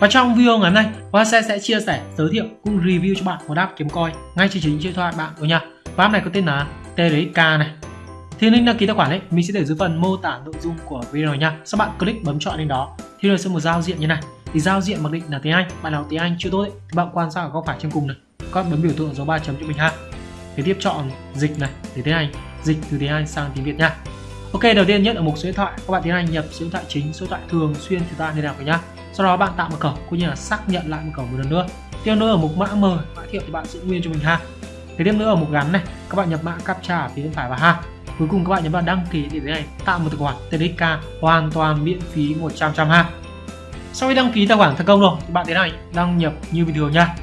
Và trong video ngày hôm nay, Hoa sẽ chia sẻ, giới thiệu cũng review cho bạn một app kiếm coin ngay trên chính điện thoại bạn của nha. Và app này có tên là TRXK này. Thì link đăng ký tài khoản ấy mình sẽ để dưới phần mô tả nội dung của video nha. Sau bạn click bấm chọn lên đó thì nó sẽ một giao diện như này. Thì giao diện mặc định là tiếng Anh, bạn nào tiếng Anh chưa tốt ấy, thì bạn quan sát ở góc phải trên cùng này. Các bấm biểu tượng dấu ba chấm cho mình ha. Thì tiếp chọn dịch này để tiếng Anh, dịch từ tiếng Anh sang tiếng Việt nha. Ok, đầu tiên nhất ở mục số điện thoại, các bạn tiếng Anh nhập số điện thoại chính, số điện thoại thường xuyên chúng ta liên lạc với nhá. Sau đó bạn tạo mật khẩu cũng như là xác nhận lại mật khẩu một lần nữa. Tiếp nữa ở mục mã mời, mã thiệu thì bạn giữ nguyên cho mình ha. Thế tiếp nữa ở mục gắn này, các bạn nhập mã captcha ở phía bên phải vào ha. Cuối cùng các bạn nhấn vào đăng ký để thế này tạo một tài khoản TDK hoàn toàn miễn phí 100 trăm ha. Sau khi đăng ký tài khoản thành công rồi thì bạn thế này đăng nhập như bình thường nha.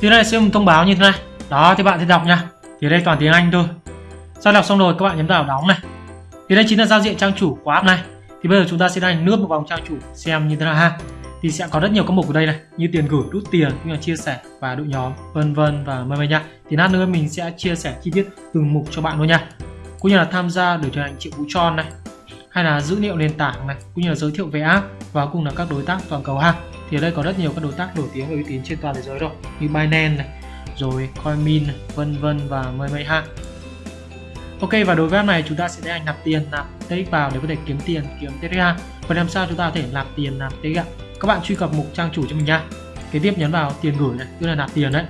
Thì đây sẽ một thông báo như thế này. Đó thì bạn sẽ đọc nha. Thì đây toàn tiếng Anh thôi. Sau đọc xong rồi các bạn nhấn vào đóng này thì đây chính là giao diện trang chủ của app này thì bây giờ chúng ta sẽ đánh nước một vòng trang chủ xem như thế nào ha. Thì sẽ có rất nhiều các mục ở đây này như tiền gửi rút tiền như là chia sẻ và đội nhóm vân vân và mời mời nha. Thì lát nữa mình sẽ chia sẻ chi tiết từng mục cho bạn luôn nha. Cũng như là tham gia để trở thành triệu phú tròn này hay là dữ liệu nền tảng này cũng như là giới thiệu về app và cùng là các đối tác toàn cầu ha. Thì ở đây có rất nhiều các đối tác nổi tiếng và uy tín trên toàn thế giới rồi như Binance này rồi Coinmin này, vân vân và mời mời ha. Ok, và đối với app này chúng ta sẽ tiến hành nạp tiền nạp TX vào để có thể kiếm tiền, kiếm TX ha. và làm sao chúng ta có thể nạp tiền, nạp TX ạ? Các bạn truy cập mục trang chủ cho mình nha. Kế tiếp nhấn vào tiền gửi này, tức là nạp tiền đấy.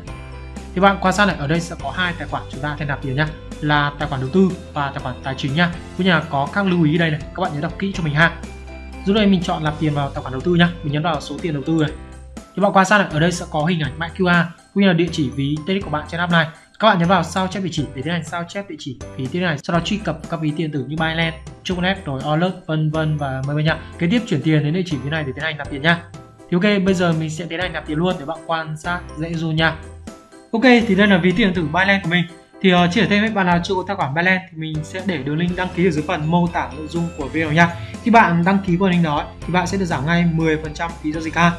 Thì bạn quan sát này, ở đây sẽ có hai tài khoản chúng ta thể nạp tiền nhá là tài khoản đầu tư và tài khoản tài chính nha. Cũng như là có các lưu ý đây này, các bạn nhớ đọc kỹ cho mình ha. Giúp đây mình chọn nạp tiền vào tài khoản đầu tư nhá mình nhấn vào số tiền đầu tư này. Thì bạn quan sát này, ở đây sẽ có hình ảnh mã QR cũng như là địa chỉ ví TX của bạn trên app này các bạn nhấn vào sao chép địa chỉ để tiến hành sao chép địa chỉ. Phí tiền này sau đó truy cập các ví tiền tử như Binance, Chucknet rồi Alert vân vân và mời mời nha. Kế tiếp chuyển tiền đến địa chỉ phía này để tiến hành nạp tiền nha. Thì ok bây giờ mình sẽ tiến hành nạp tiền luôn để bạn quan sát dễ dùn nha. Ok thì đây là ví tiền tử Binance của mình. Thì uh, chỉ để thêm các bạn nào chưa có tài khoản Binance thì mình sẽ để đường link đăng ký ở dưới phần mô tả nội dung của video nha. Khi bạn đăng ký qua link đó thì bạn sẽ được giảm ngay 10% phí giao dịch ha.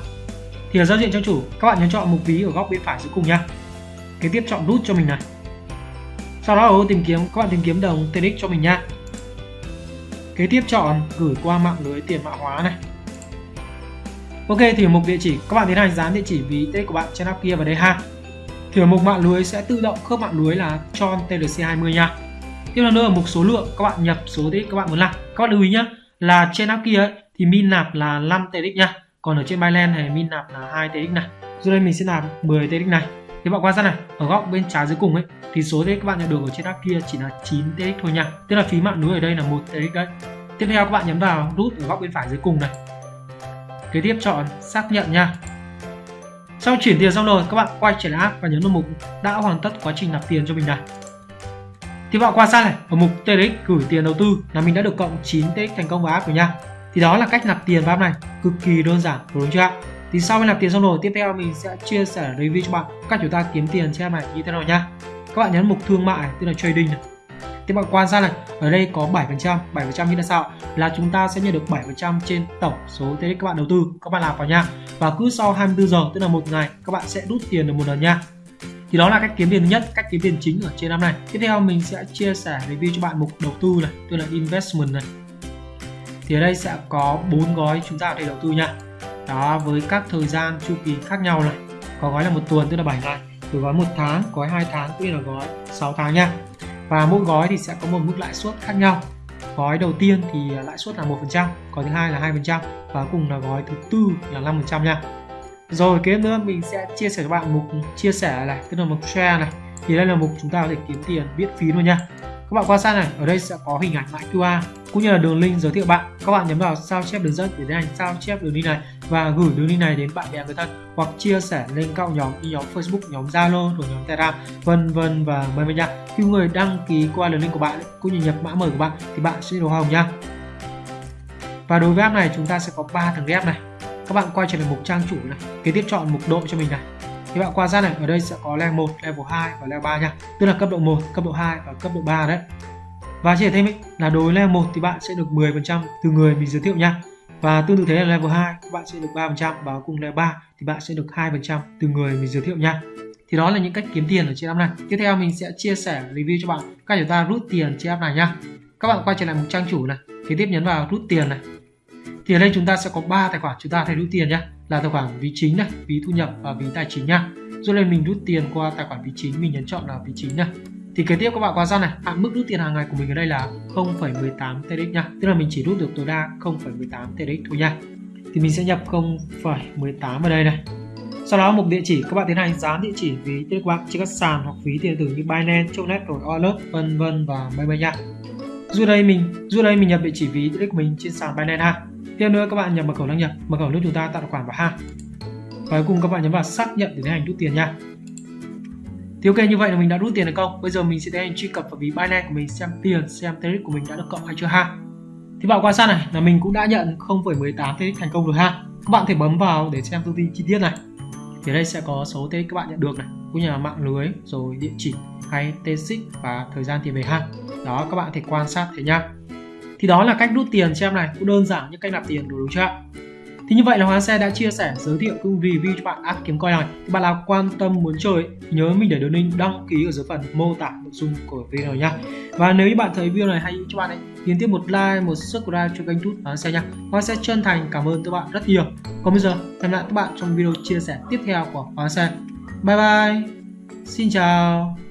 Thì ở giao diện trang chủ. Các bạn nhấn chọn mục ví ở góc bên phải dưới cùng nha kế tiếp chọn nút cho mình này. Sau đó ở ô tìm kiếm các bạn tìm kiếm đồng TRX cho mình nha. Kế tiếp chọn gửi qua mạng lưới tiền mã hóa này. Ok thì ở mục địa chỉ. Các bạn tiến hành dán địa chỉ ví TRX của bạn trên app kia vào đây ha. Thì ở mục mạng lưới sẽ tự động khớp mạng lưới là tròn TLC 20 nha. Tiếp theo nữa ở mục số lượng. Các bạn nhập số TRX các bạn muốn làm các bạn lưu ý nhé là trên app kia ấy, thì min nạp là 5 TX nha. Còn ở trên Binance này min nạp là 2 TX này. Rồi đây mình sẽ nạp 10 TX này thì bạn quan sát này, ở góc bên trái dưới cùng ấy, thì số TX các bạn nhận được ở trên app kia chỉ là 9 TX thôi nha. Tức là phí mạng lưới ở đây là một TX đấy. Tiếp theo các bạn nhấn vào nút ở góc bên phải dưới cùng này. Kế tiếp chọn xác nhận nha. Sau chuyển tiền xong rồi, các bạn quay trở lại app và nhấn vào mục đã hoàn tất quá trình nạp tiền cho mình này. Thì bạn quan sát này, ở mục TX gửi tiền đầu tư là mình đã được cộng 9 TX thành công vào app rồi nha. Thì đó là cách nạp tiền vào app này, cực kỳ đơn giản, đúng chưa ạ? Thì sau khi nạp tiền xong rồi, tiếp theo mình sẽ chia sẻ review cho bạn. Cách chúng ta kiếm tiền trên này như thế nào nhá. Các bạn nhấn mục thương mại, tức là trading này. Thì bạn quan sát này, ở đây có 7% 7% như là sao? Là chúng ta sẽ nhận được 7% trên tổng số TX các bạn đầu tư. Các bạn làm vào nha và cứ sau 24 giờ, tức là một ngày, các bạn sẽ rút tiền được một lần nha thì đó là cách kiếm tiền thứ nhất, cách kiếm tiền chính ở trên năm này. Tiếp theo mình sẽ chia sẻ review cho bạn mục đầu tư này, tức là investment này. Thì ở đây sẽ có bốn gói chúng ta có thể đầu tư nha đó, với các thời gian chu kỳ khác nhau này. Có gói là một tuần, tức là 7 ngày. Rồi gói một tháng, gói 2 tháng cũng là gói 6 tháng nha. Và mỗi gói thì sẽ có một mức lãi suất khác nhau. Gói đầu tiên thì lãi suất là một phần trăm, gói thứ hai là hai phần trăm, và cùng là gói thứ tư là 5 phần trăm nha. Rồi, kế nữa, mình sẽ chia sẻ cho bạn mục chia sẻ này, tức là mục share này. Thì đây là mục chúng ta có thể kiếm tiền miễn phí luôn nha các bạn quan sát này, ở đây sẽ có hình ảnh mã QR cũng như là đường link giới thiệu bạn. Các bạn nhấn vào sao chép đường dẫn để tiến hành sao chép đường link này và gửi đường link này đến bạn bè người thân hoặc chia sẻ lên các nhóm như nhóm Facebook, nhóm Zalo thuộc nhóm Telegram, vân vân và mời mời nha. Khi người đăng ký qua đường link của bạn cũng như nhập mã mời của bạn thì bạn sẽ được hồng nha. Và đối với app này, chúng ta sẽ có 3 tầng ghép này. Các bạn quay trở lại mục trang chủ này, kế tiếp chọn mục độ cho mình này thì bạn quan sát này ở đây sẽ có level 1, level 2 và level 3 nha. Tức là cấp độ 1, cấp độ 2 và cấp độ 3 đấy. Và chỉ thêm ý, là đối level 1 thì bạn sẽ được 10% từ người mình giới thiệu nha. Và tương tự thế là level 2 các bạn sẽ được 3% và cùng level 3 thì bạn sẽ được 2% từ người mình giới thiệu nha. Thì đó là những cách kiếm tiền ở trên app này. Tiếp theo mình sẽ chia sẻ review cho bạn cách chúng ta rút tiền trên app này nha. Các bạn quay trở lại một trang chủ này kế tiếp nhấn vào rút tiền này. Thì ở đây chúng ta sẽ có 3 tài khoản chúng ta thể rút tiền nhé là tài khoản ví chính này ví thu nhập và ví tài chính nha. Rồi lên mình rút tiền qua tài khoản ví chính mình nhấn chọn là ví chính này thì kế tiếp các bạn quan sát này hạn mức rút tiền hàng ngày của mình ở đây là 0,18 TRX nha. Tức là mình chỉ rút được tối đa 0,18 TRX thôi nha. Thì mình sẽ nhập 0,18 ở đây này. Sau đó mục địa chỉ các bạn tiến hành dán địa chỉ ví tiền của bạn trên các sàn hoặc ví tiền tử như Binance, Chonet, rồi Alert vân vân và mây mây nha. Dù đây mình dù đây mình nhập địa chỉ ví tiền của mình trên sàn Binance ha tiếp nữa các bạn nhập mật khẩu đăng nhập mật khẩu nước chúng ta tạo tài khoản vào ha và cuối cùng các bạn nhấn vào xác nhận để tiến hành rút tiền nha. Thì ok như vậy là mình đã rút tiền được không? bây giờ mình sẽ tiến hành truy cập vào ví Binance của mình xem tiền xem Tether của mình đã được cộng hay chưa ha. Thì bạn quan sát này là mình cũng đã nhận 0,18 Tether thành công rồi ha. Các bạn thể bấm vào để xem thông tin chi tiết này. Thì đây sẽ có số Tether các bạn nhận được này cũng như là mạng lưới rồi địa chỉ hay tên và thời gian tiền về ha. Đó các bạn thể quan sát thế nhá thì đó là cách rút tiền cho em này cũng đơn giản như cách nạp tiền đúng chưa ạ thì như vậy là Hoàng Xe đã chia sẻ giới thiệu cũng review cho bạn app kiếm coin này. Thì bạn nào quan tâm muốn chơi nhớ mình để đường link đăng ký ở dưới phần mô tả nội dung của video này nhá. Và nếu như bạn thấy video này hay cho bạn ấy nhấn tiếp một like, một subscribe cho kênh YouTube Hoàng Xe nha. Hoàng Xe chân thành cảm ơn các bạn rất nhiều. Còn bây giờ hẹn lại các bạn trong video chia sẻ tiếp theo của Hoàng Xe. Bye bye. Xin chào.